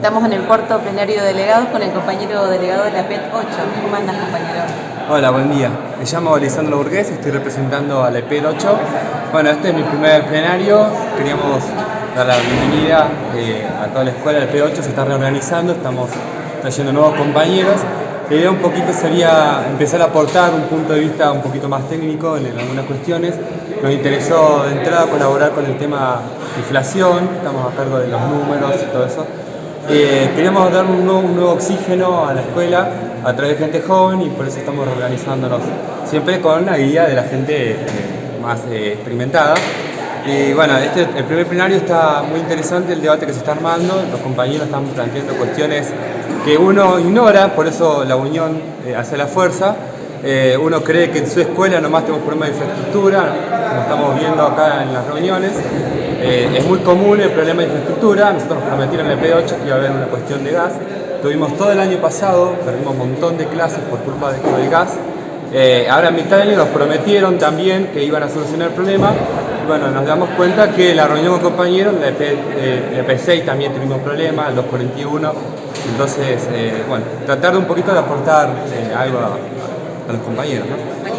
Estamos en el cuarto plenario de delegados con el compañero delegado de la PET 8. ¿Cómo andas, compañero? Hola, buen día. Me llamo Lisandro Burgués, estoy representando a la PET 8. Bueno, este es mi primer plenario. Queríamos dar la bienvenida eh, a toda la escuela. La PET 8 se está reorganizando, estamos trayendo nuevos compañeros. La idea un poquito sería empezar a aportar un punto de vista un poquito más técnico en, algunas cuestiones. Nos interesó de entrada colaborar con el tema inflación, estamos a cargo de los números y todo eso. Eh, queríamos dar un nuevo, oxígeno a la escuela a través de gente joven y por eso estamos organizándonos siempre con la guía de la gente eh, más eh, experimentada. Y bueno, este, el primer plenario está muy interesante el debate que se está armando, los compañeros están planteando cuestiones que uno ignora, por eso la unión hace la fuerza. Uno cree que en su escuela nomás tenemos problemas de infraestructura, como estamos viendo acá en las reuniones, eh, es muy común el problema de infraestructura, nosotros nos prometieron en el P8 que iba a haber una cuestión de gas. Tuvimos todo el año pasado, perdimos un montón de clases por culpa de del gas. Eh, ahora en mitad de nos prometieron también que iban a solucionar el problema. bueno, nos damos cuenta que la reunión con compañeros, la, P, eh, 6 también tuvimos problemas, el 241. Entonces, bueno, tratar de un poquito de aportar algo a los compañeros, ¿no?